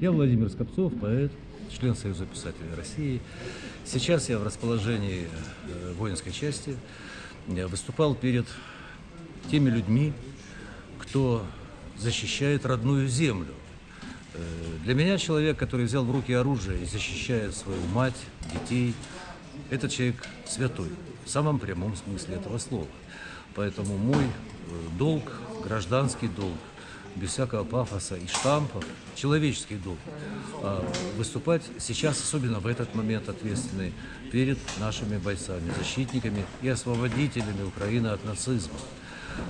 Я Владимир Скопцов, поэт, член Союза писателей России. Сейчас я в расположении э, воинской части. Я выступал перед теми людьми, кто защищает родную землю. Э, Для меня человек, который взял в руки оружие и защищает свою мать, детей, этот человек святой, в самом прямом смысле этого слова. Поэтому мой э, долг, гражданский долг, без всякого пафоса и штампов, человеческий долг, а, выступать сейчас, особенно в этот момент ответственный, перед нашими бойцами, защитниками и освободителями Украины от нацизма.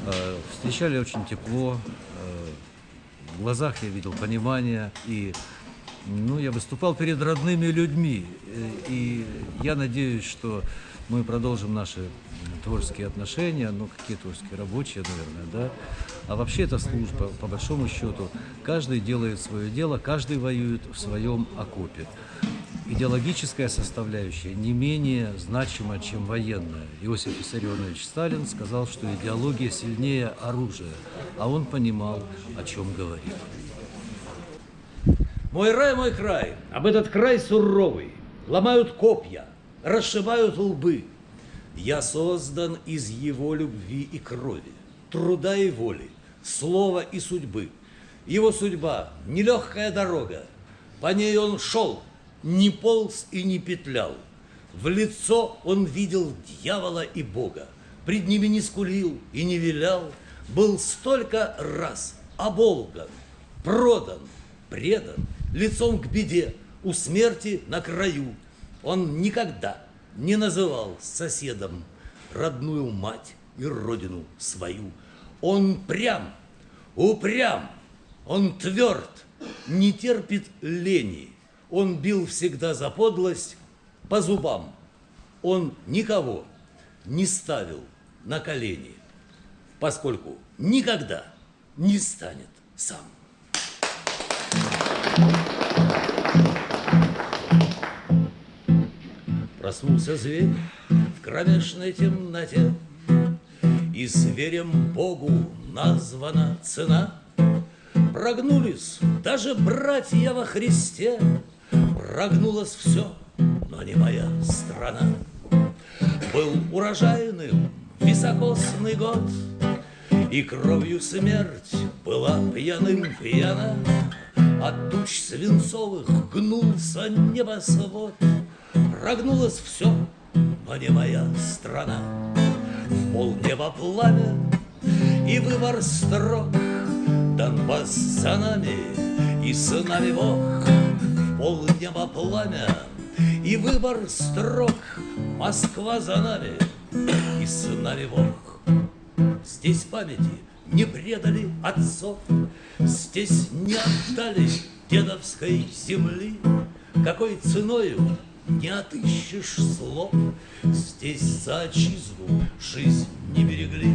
А, Встречали очень тепло, а, в глазах я видел понимание и ну, я выступал перед родными людьми, э, и я надеюсь, что мы продолжим наши творческие отношения, ну, какие творческие, рабочие, наверное, да. А вообще это служба, по большому счету. Каждый делает свое дело, каждый воюет в своем окопе. Идеологическая составляющая не менее значима, чем военная. Иосиф Виссарионович Сталин сказал, что идеология сильнее оружия, а он понимал, о чем говорит. Мой рай, мой край, об этот край суровый, ломают копья, расшибают лбы. Я создан из его любви и крови, труда и воли, слова и судьбы. Его судьба – нелегкая дорога, по ней он шел, не полз и не петлял. В лицо он видел дьявола и Бога, пред ними не скулил и не вилял, был столько раз оболган, продан, предан, лицом к беде, у смерти на краю. Он никогда не называл соседом родную мать и родину свою. Он прям, упрям, он тверд, не терпит лени. Он бил всегда за подлость по зубам. Он никого не ставил на колени, поскольку никогда не станет сам. Проснулся зверь в кромешной темноте, И зверем Богу названа цена. Прогнулись даже братья во Христе, Прогнулось все, но не моя страна. Был урожайным високосный год, И кровью смерть была пьяным пьяна, От туч свинцовых гнулся небосвод, Прогнулось все, но не моя страна. В полнеба пламя и выбор строк, Донбасс за нами и с нами Бог. В полнеба пламя и выбор строк, Москва за нами и с нами Бог. Здесь памяти не предали отцов, Здесь не отдали дедовской земли, Какой ценою не отыщешь слов. Здесь за отчизну жизнь не берегли.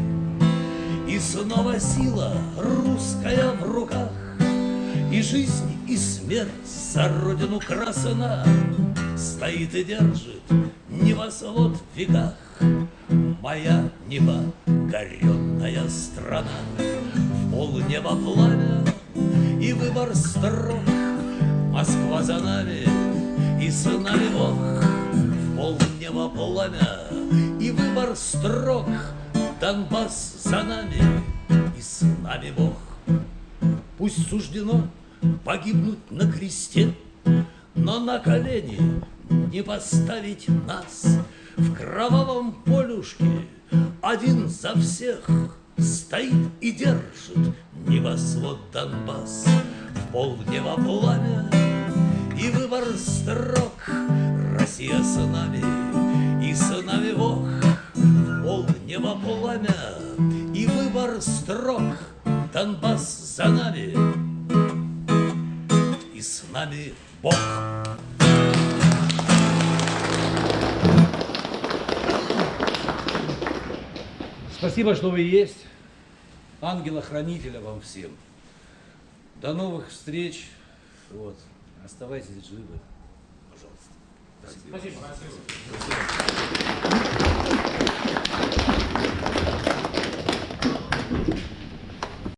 И снова сила русская в руках, И жизнь, и смерть за родину красна. Стоит и держит небосвод в веках Моя небо горенная страна. В полнеба пламя и выбор строк, Москва за нами, и с нами Бог. В полнеба пламя И выбор строк. Донбасс за нами И с нами Бог. Пусть суждено погибнуть на кресте Но на колени не поставить нас В кровавом полюшке один за всех Стоит и держит небосвод Донбасс В полнеба пламя и выбор строк. Россия с нами, и с нами Бог, пол неба пламя, и выбор строк. Донбасс за нами, и с нами Бог. Спасибо, что вы есть. Ангела-хранителя вам всем. До новых встреч. Вот. Оставайтесь живы. Пожалуйста. Спасибо. Спасибо. Спасибо.